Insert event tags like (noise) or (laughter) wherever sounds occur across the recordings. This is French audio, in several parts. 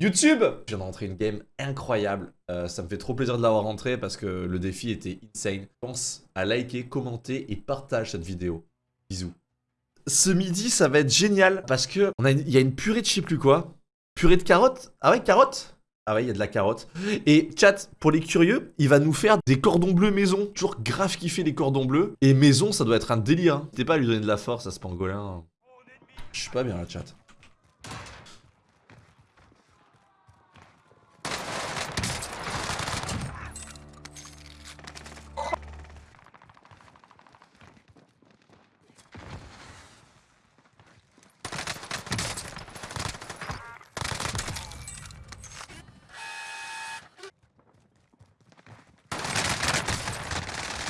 YouTube Je viens de rentrer une game incroyable. Euh, ça me fait trop plaisir de l'avoir rentré parce que le défi était insane. Pense à liker, commenter et partage cette vidéo. Bisous. Ce midi, ça va être génial parce que il y a une purée de je sais plus quoi? Purée de carottes? Ah ouais, carottes? Ah ouais, il y a de la carotte. Et chat, pour les curieux, il va nous faire des cordons bleus maison. Toujours grave kiffer les cordons bleus. Et maison, ça doit être un délire. Hein. T'es pas à lui donner de la force à ce pangolin. Je suis pas bien là, chat.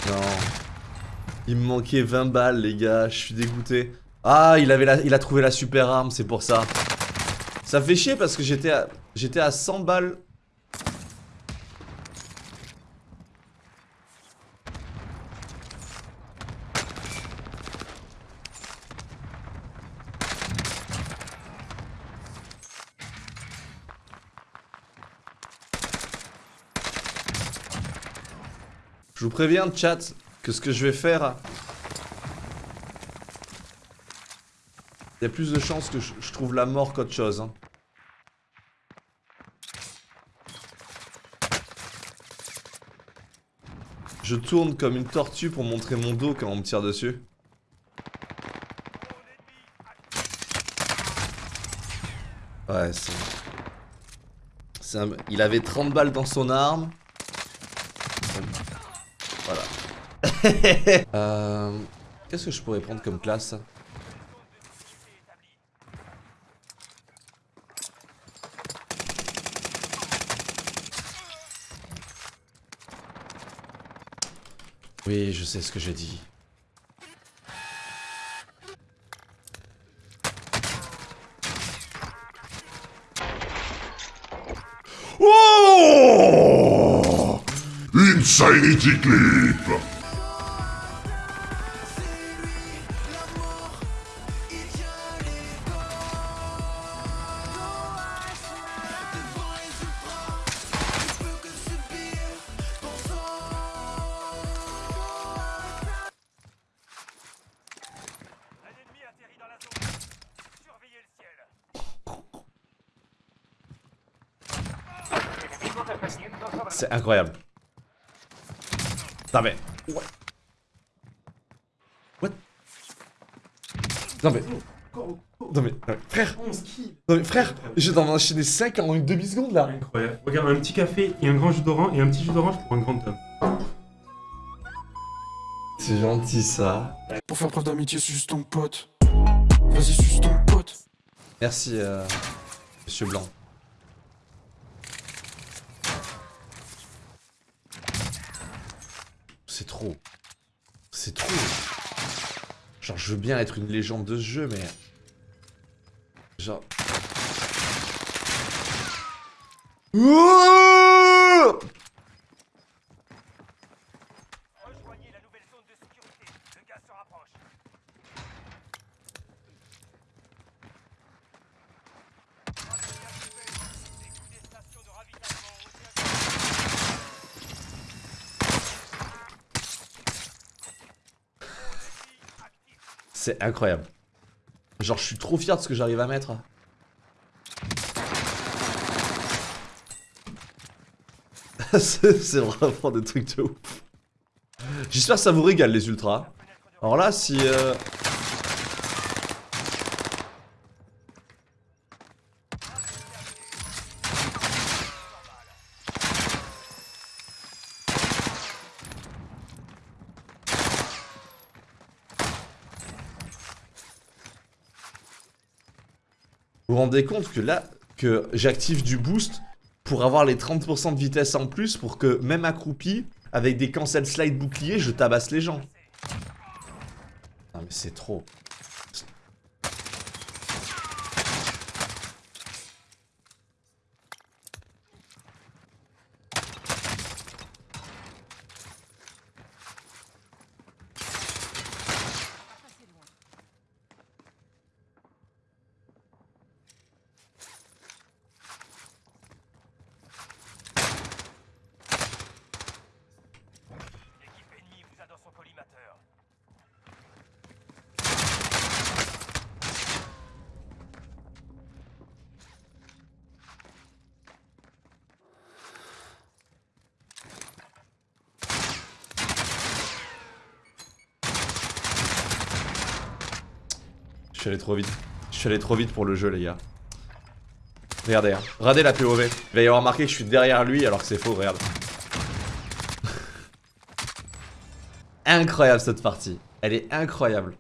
Non. Il me manquait 20 balles, les gars. Je suis dégoûté. Ah, il, avait il a trouvé la super arme, c'est pour ça. Ça fait chier parce que j'étais à, j'étais à 100 balles. Je vous préviens, chat, que ce que je vais faire... Il y a plus de chances que je, trouve la mort qu'autre chose. Hein. Je tourne comme une tortue pour montrer mon dos quand on me tire dessus. Ouais, c'est... Il avait 30 balles dans son arme. Voilà. (laughs) euh, Qu'est-ce que je pourrais prendre comme classe? Oui, je sais ce que j'ai dit. Oh! Insanity Clip C'est incroyable. Non mais... What What? Non mais... Non mais, frère Non mais frère, j'ai d'en enchaîner 5 en une demi-seconde là Incroyable. Regarde, un petit café et un grand jus d'orange et un petit jus d'orange pour un grand homme. C'est gentil ça. Pour faire preuve d'amitié, c'est juste ton pote. Vas-y, c'est ton pote. Merci, euh, Monsieur Blanc. C'est trop. C'est trop. Genre, je veux bien être une légende de ce jeu, mais... Genre... C'est incroyable. Genre, je suis trop fier de ce que j'arrive à mettre. (laughs) c'est vraiment des trucs de ouf. J'espère que ça vous régale les ultras. Alors là, si... Euh... Vous vous rendez compte que là, que j'active du boost pour avoir les 30% de vitesse en plus pour que même accroupi, avec des cancel slide boucliers, je tabasse les gens. Non mais c'est trop. Je suis allé trop vite. Je suis allé trop vite pour le jeu, les gars. Regardez, hein. Regardez la POV. Il va y avoir marqué que je suis derrière lui alors que c'est faux, regarde. (laughs) incroyable cette partie. Elle est incroyable.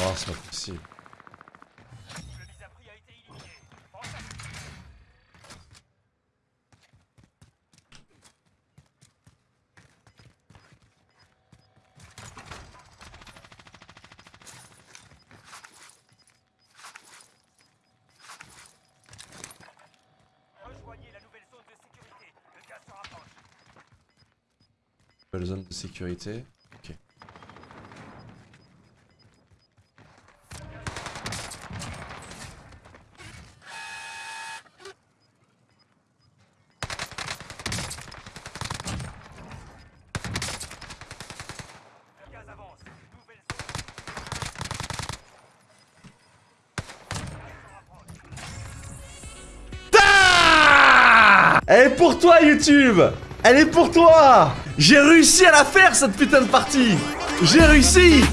Oh, c'est pas possible. Rejoignez la nouvelle zone de sécurité. Le gaz se rapproche. Nouvelle zone de sécurité. Ok. Le gaz avance. Nouvelle zone. Elle est pour toi, YouTube. Elle est pour toi. J'ai réussi à la faire, cette putain de partie. J'ai réussi